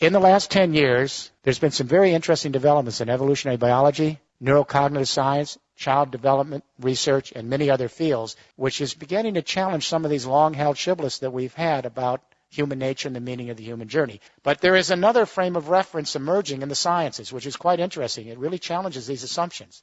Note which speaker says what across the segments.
Speaker 1: In the last 10 years, there's been some very interesting developments in evolutionary biology, neurocognitive science, child development research, and many other fields, which is beginning to challenge some of these long held shibboleths that we've had about human nature and the meaning of the human journey. But there is another frame of reference emerging in the sciences, which is quite interesting. It really challenges these assumptions.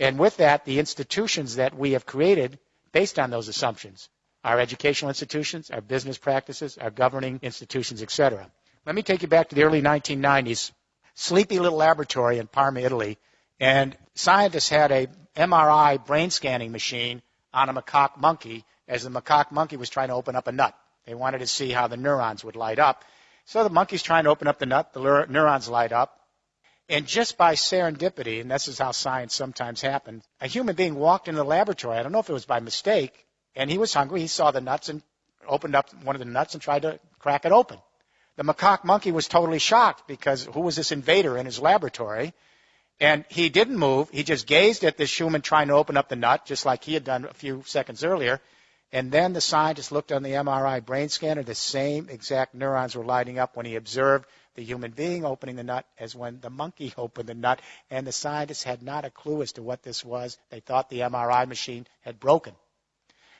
Speaker 1: And with that, the institutions that we have created based on those assumptions, our educational institutions, our business practices, our governing institutions, etc. Let me take you back to the early 1990s. Sleepy little laboratory in Parma, Italy, and scientists had a MRI brain scanning machine on a macaque monkey as the macaque monkey was trying to open up a nut. They wanted to see how the neurons would light up. So the monkey's trying to open up the nut, the neurons light up. And just by serendipity, and this is how science sometimes happens, a human being walked into the laboratory. I don't know if it was by mistake, and he was hungry. He saw the nuts and opened up one of the nuts and tried to crack it open. The macaque monkey was totally shocked because who was this invader in his laboratory? And he didn't move. He just gazed at this human trying to open up the nut, just like he had done a few seconds earlier. And then the scientist looked on the MRI brain scanner. The same exact neurons were lighting up when he observed the human being opening the nut as when the monkey opened the nut. And the scientists had not a clue as to what this was. They thought the MRI machine had broken.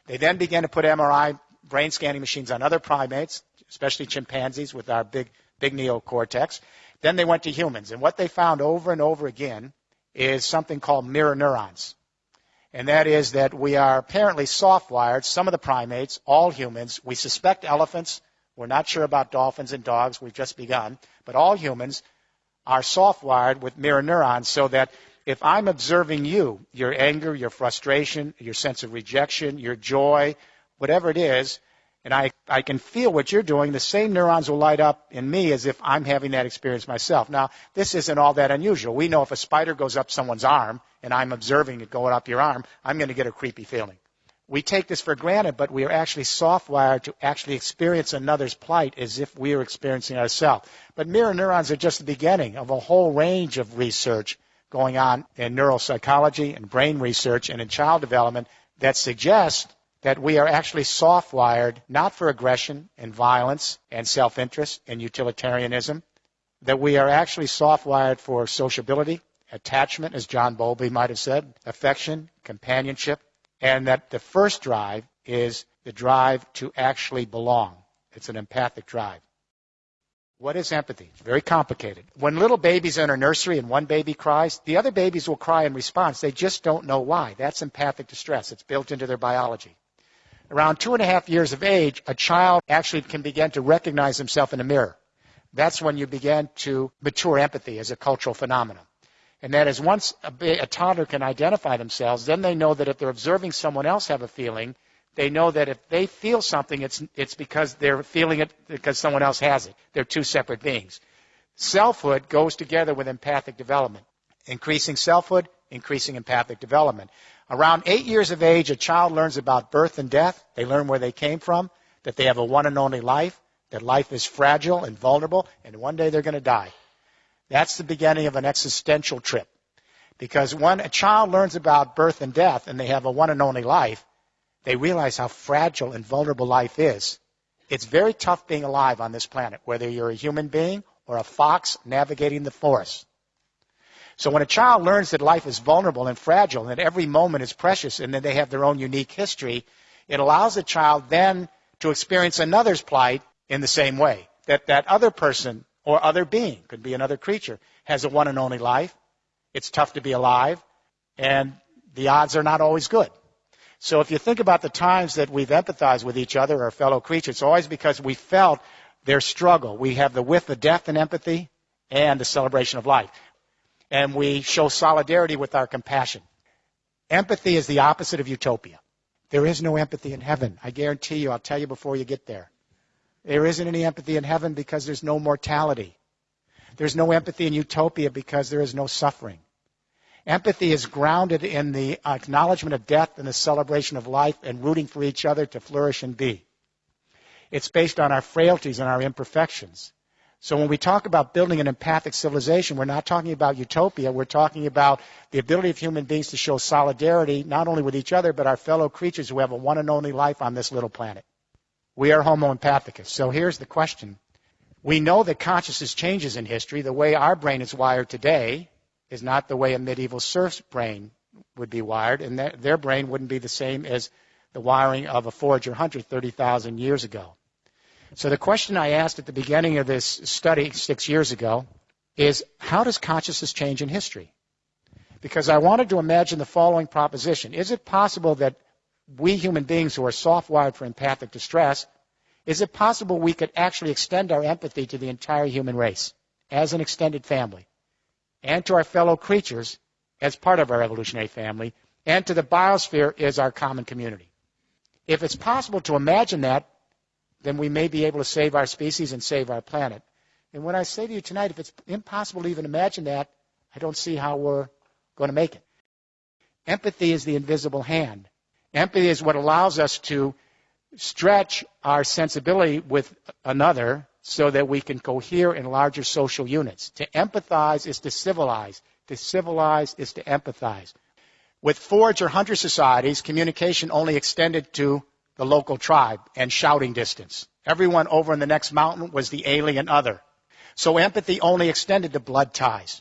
Speaker 1: They then began to put MRI brain scanning machines on other primates, especially chimpanzees with our big, big neocortex. Then they went to humans. And what they found over and over again is something called mirror neurons. And that is that we are apparently soft wired, some of the primates, all humans. We suspect elephants. We're not sure about dolphins and dogs. We've just begun. But all humans are soft wired with mirror neurons so that if I'm observing you, your anger, your frustration, your sense of rejection, your joy, whatever it is, and I, I can feel what you're doing, the same neurons will light up in me as if I'm having that experience myself. Now, this isn't all that unusual. We know if a spider goes up someone's arm and I'm observing it going up your arm, I'm going to get a creepy feeling. We take this for granted, but we are actually soft wired to actually experience another's plight as if we are experiencing ourselves. But mirror neurons are just the beginning of a whole range of research going on in neuropsychology and brain research and in child development that suggests that we are actually soft wired not for aggression and violence and self interest and utilitarianism, that we are actually soft wired for sociability, attachment, as John Bowlby might have said, affection, companionship, and that the first drive is the drive to actually belong. It's an empathic drive. What is empathy? It's very complicated. When little babies enter nursery and one baby cries, the other babies will cry in response. They just don't know why. That's empathic distress. It's built into their biology. Around two and a half years of age, a child actually can begin to recognize himself in a mirror. That's when you begin to mature empathy as a cultural phenomenon. And that is once a, a, toddler can identify themselves, then they know that if they're observing someone else have a feeling, they know that if they feel something, it's, it's because they're feeling it because someone else has it. They're two separate beings. Selfhood goes together with empathic development. Increasing selfhood, increasing empathic development. Around eight years of age, a child learns about birth and death. They learn where they came from, that they have a one and only life, that life is fragile and vulnerable, and one day they're going to die. That's the beginning of an existential trip. Because when a child learns about birth and death and they have a one and only life, they realize how fragile and vulnerable life is. It's very tough being alive on this planet, whether you're a human being or a fox navigating the forest. So when a child learns that life is vulnerable and fragile and that every moment is precious and that they have their own unique history, it allows the child then to experience another's plight in the same way. That that other person or other being, could be another creature, has a one and only life. It's tough to be alive, and the odds are not always good. So if you think about the times that we've empathized with each other, our fellow creatures, it's always because we felt their struggle. We have the width of death and empathy and the celebration of life and we show solidarity with our compassion. Empathy is the opposite of utopia. There is no empathy in heaven. I guarantee you, I'll tell you before you get there. There isn't any empathy in heaven because there's no mortality. There's no empathy in utopia because there is no suffering. Empathy is grounded in the acknowledgement of death and the celebration of life and rooting for each other to flourish and be. It's based on our frailties and our imperfections. So when we talk about building an empathic civilization, we're not talking about utopia. We're talking about the ability of human beings to show solidarity not only with each other, but our fellow creatures who have a one and only life on this little planet. We are Homo empathicus. So here's the question. We know that consciousness changes in history. The way our brain is wired today is not the way a medieval serf's brain would be wired, and their brain wouldn't be the same as the wiring of a forager hunter 30,000 years ago. So the question I asked at the beginning of this study six years ago is how does consciousness change in history? Because I wanted to imagine the following proposition. Is it possible that we human beings who are soft wired for empathic distress is it possible we could actually extend our empathy to the entire human race as an extended family and to our fellow creatures as part of our evolutionary family and to the biosphere as our common community? If it's possible to imagine that, then we may be able to save our species and save our planet. And when I say to you tonight, if it's impossible to even imagine that, I don't see how we're going to make it. Empathy is the invisible hand. Empathy is what allows us to stretch our sensibility with another so that we can cohere in larger social units. To empathize is to civilize. To civilize is to empathize. With forage or hunter societies, communication only extended to the local tribe and shouting distance. Everyone over in the next mountain was the alien other. So empathy only extended to blood ties.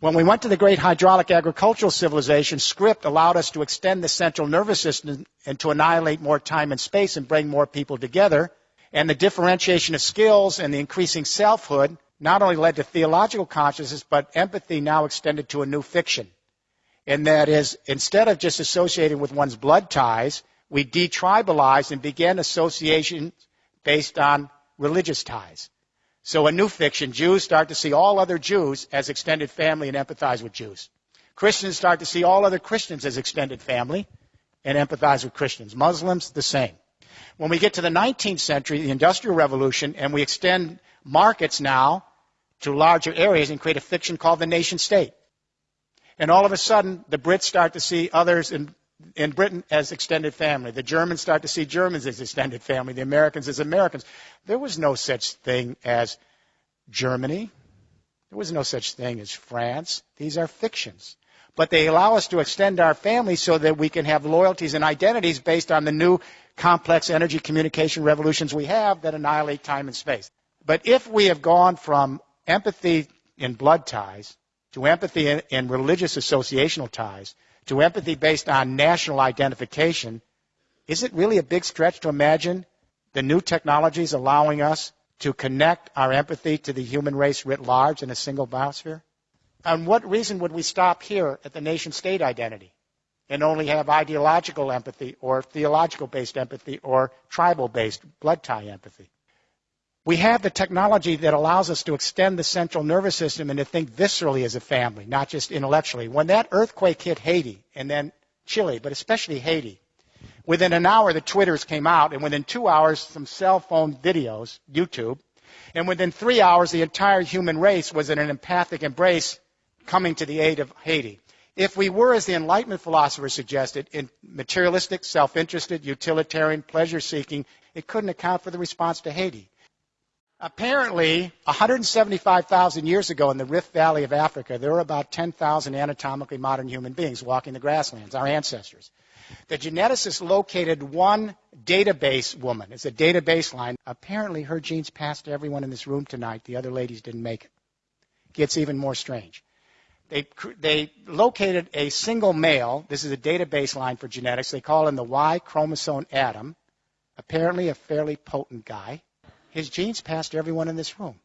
Speaker 1: When we went to the great hydraulic agricultural civilization, script allowed us to extend the central nervous system and to annihilate more time and space and bring more people together. And the differentiation of skills and the increasing selfhood not only led to theological consciousness, but empathy now extended to a new fiction. And that is, instead of just associating with one's blood ties, we detribalized and began association based on religious ties. So a new fiction, Jews start to see all other Jews as extended family and empathize with Jews. Christians start to see all other Christians as extended family and empathize with Christians. Muslims, the same. When we get to the 19th century, the Industrial Revolution, and we extend markets now to larger areas and create a fiction called the nation state. And all of a sudden, the Brits start to see others in, in Britain as extended family. The Germans start to see Germans as extended family. The Americans as Americans. There was no such thing as Germany. There was no such thing as France. These are fictions. But they allow us to extend our family so that we can have loyalties and identities based on the new complex energy communication revolutions we have that annihilate time and space. But if we have gone from empathy in blood ties to empathy in, in religious associational ties to empathy based on national identification, is it really a big stretch to imagine the new technologies allowing us to connect our empathy to the human race writ large in a single biosphere? And what reason would we stop here at the nation state identity and only have ideological empathy or theological based empathy or tribal based blood tie empathy? We have the technology that allows us to extend the central nervous system and to think viscerally as a family, not just intellectually. When that earthquake hit Haiti and then Chile, but especially Haiti, Within an hour, the Twitters came out, and within two hours, some cell phone videos, YouTube. And within three hours, the entire human race was in an empathic embrace coming to the aid of Haiti. If we were, as the Enlightenment philosophers suggested, in materialistic, self interested, utilitarian, pleasure seeking, it couldn't account for the response to Haiti. Apparently, 175,000 years ago in the Rift Valley of Africa, there were about 10,000 anatomically modern human beings walking the grasslands, our ancestors. The geneticist located one database woman. It's a database line. Apparently, her genes passed to everyone in this room tonight. The other ladies didn't make it. Gets even more strange. They, they located a single male. This is a database line for genetics. They call him the Y chromosome Adam. Apparently, a fairly potent guy. His genes passed to everyone in this room.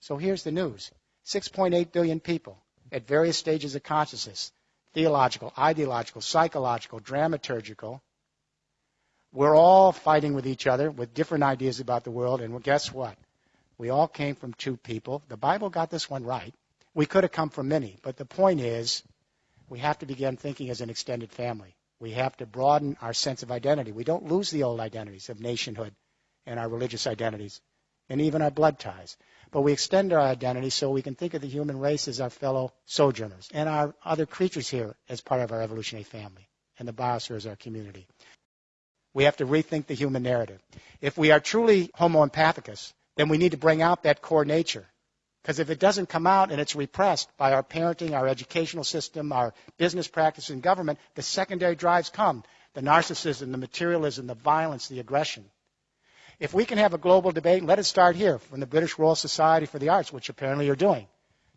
Speaker 1: So here's the news 6.8 billion people at various stages of consciousness theological, ideological, psychological, dramaturgical. We're all fighting with each other with different ideas about the world, and guess what? We all came from two people. The Bible got this one right. We could have come from many, but the point is, we have to begin thinking as an extended family. We have to broaden our sense of identity. We don't lose the old identities of nationhood and our religious identities and even our blood ties. But we extend our identity so we can think of the human race as our fellow sojourners and our other creatures here as part of our evolutionary family and the biosphere as our community. We have to rethink the human narrative. If we are truly homo empathicus, then we need to bring out that core nature. Because if it doesn't come out and it's repressed by our parenting, our educational system, our business practice and government, the secondary drives come. The narcissism, the materialism, the violence, the aggression. If we can have a global debate, let it start here from the British Royal Society for the Arts, which apparently you're doing,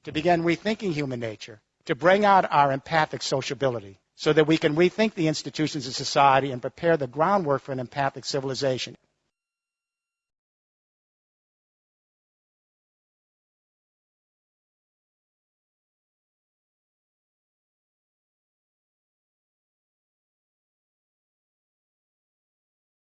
Speaker 1: to begin rethinking human nature, to bring out our empathic sociability, so that we can rethink the institutions of society and prepare the groundwork for an empathic civilization.